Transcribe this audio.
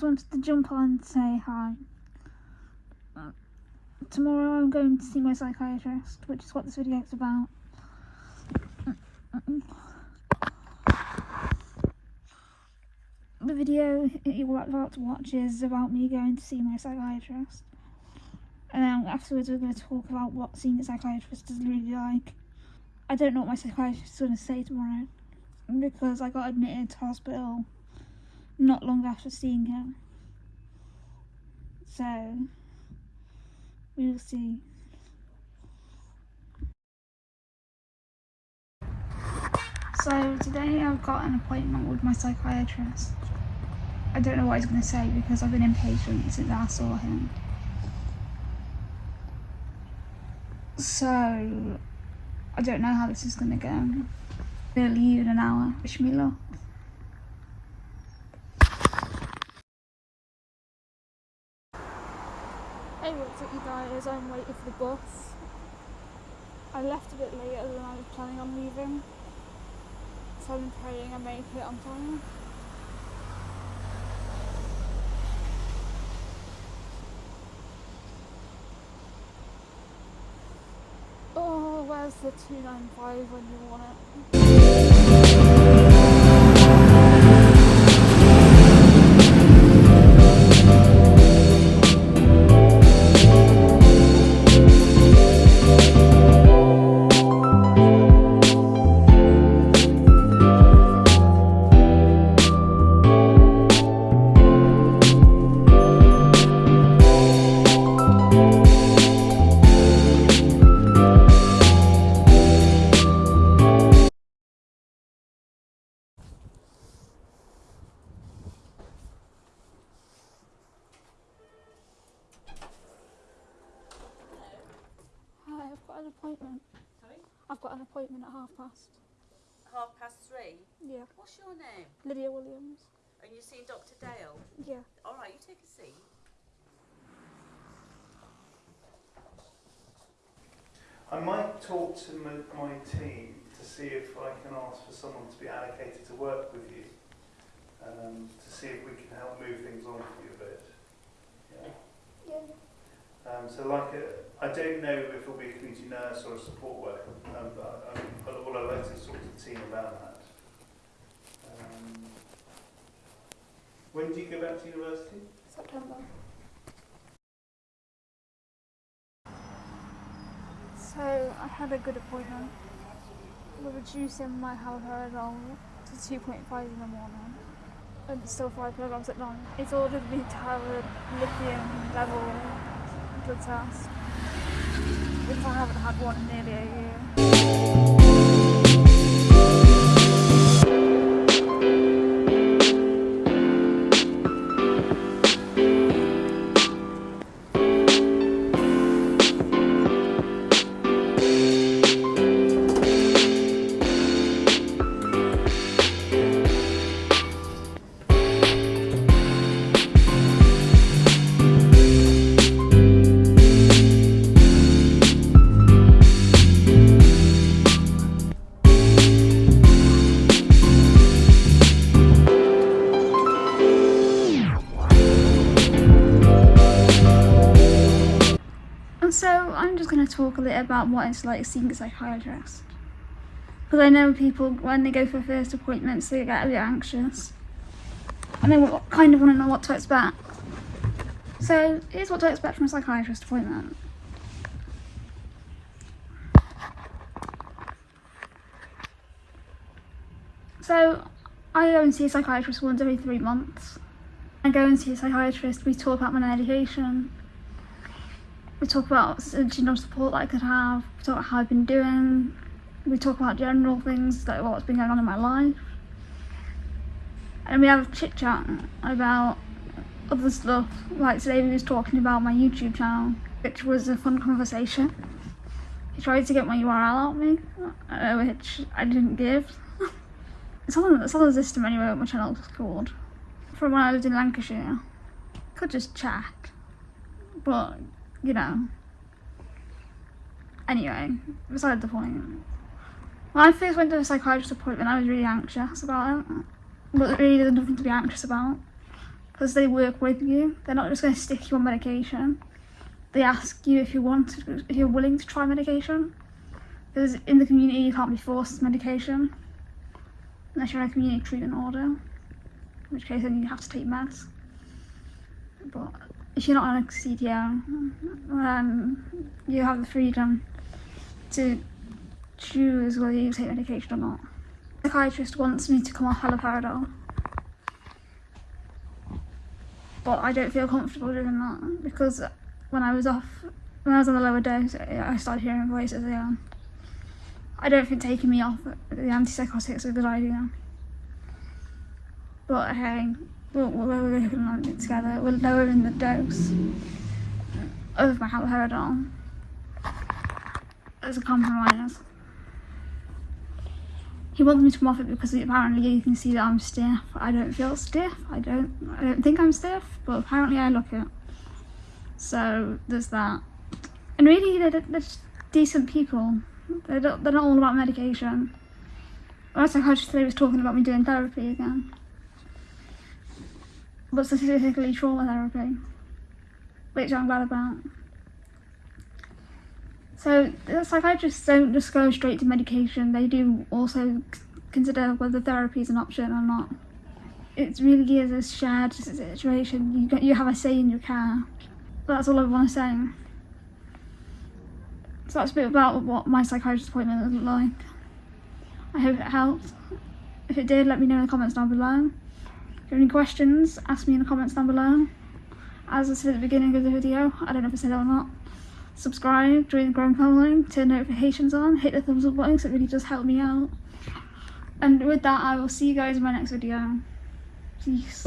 just wanted to jump on and say hi. Tomorrow I'm going to see my psychiatrist, which is what this video is about. The video you're about to watch is about me going to see my psychiatrist. And then afterwards we're going to talk about what seeing a psychiatrist is really like. I don't know what my psychiatrist is going to say tomorrow because I got admitted to hospital not long after seeing him. So, we will see. So today I've got an appointment with my psychiatrist. I don't know what he's going to say because I've been inpatient since I saw him. So, I don't know how this is going to go. We'll leave in an hour. Wish me luck. Hey, what's up you guys? I'm waiting for the bus. I left a bit later than I was planning on leaving. So I'm praying I make it on time. Oh, where's the 295 when you want it? Got an appointment. Sorry? I've got an appointment at half past. Half past three. Yeah. What's your name? Lydia Williams. And you're seeing Dr. Dale. Yeah. All right, you take a seat. I might talk to my, my team to see if I can ask for someone to be allocated to work with you, um, to see if we can help move things on for you a bit. Yeah. Yeah. Um, so, like, a, I don't know if it'll be a community nurse or a support worker, um, but I, I, what I'd like to talk to the team about that. Um, when do you go back to university? September. So I had a good appointment. We're reducing my haloperidol to 2.5 in the morning and still 5 milligrams at night. It's ordered me to have a lithium level blood test, which I haven't had one in nearly a year. Talk a little about what it's like seeing a psychiatrist. Because I know people, when they go for first appointments, they get a bit anxious. And they kind of want to know what to expect. So here's what to expect from a psychiatrist appointment. So I go and see a psychiatrist once every three months. I go and see a psychiatrist, we talk about my medication, we talk about general support that I could have, we talk about how I've been doing, we talk about general things like what's been going on in my life. And we have a chit chat about other stuff. Like today we was talking about my YouTube channel, which was a fun conversation. He tried to get my URL out of me, uh, which I didn't give. it's on it's on the system anyway my channel was called. From when I lived in Lancashire. Could just chat, But you know. Anyway, beside the point. When I first went to a psychiatrist appointment, I was really anxious about it. But really, there's nothing to be anxious about. because they work with you. They're not just going to stick you on medication. They ask you if you want, to, if you're willing to try medication. Because in the community, you can't be forced medication unless you're on a community treatment order, in which case then you have to take meds. But if you're not on a CTO, then um, you have the freedom to choose whether you take medication or not. The psychiatrist wants me to come off haloperidol, but I don't feel comfortable doing that because when I was off, when I was on the lower dose, I started hearing voices again. I don't think taking me off the antipsychotics is a good idea. But hey, we're working on it together. We're lowering the dose of my haloperidol as a compromise. He wants me to come off it because apparently you can see that I'm stiff. I don't feel stiff. I don't. I don't think I'm stiff, but apparently I look it. So there's that. And really, they're, they're decent people. They're not, they're not all about medication. My psychiatrist today was talking about me doing therapy again. But specifically trauma therapy. Which I'm glad about. So the psychiatrists don't just go straight to medication, they do also consider whether therapy is an option or not. It really is a shared situation. You, you have a say in your care. That's all I want to say. So that's a bit about what my psychiatrist appointment was like. I hope it helped. If it did, let me know in the comments down below. You have any questions, ask me in the comments down below. As I said at the beginning of the video, I don't know if I said it or not. Subscribe, join the growing family, turn notifications on, hit the thumbs up button because it really does help me out. And with that, I will see you guys in my next video. Peace.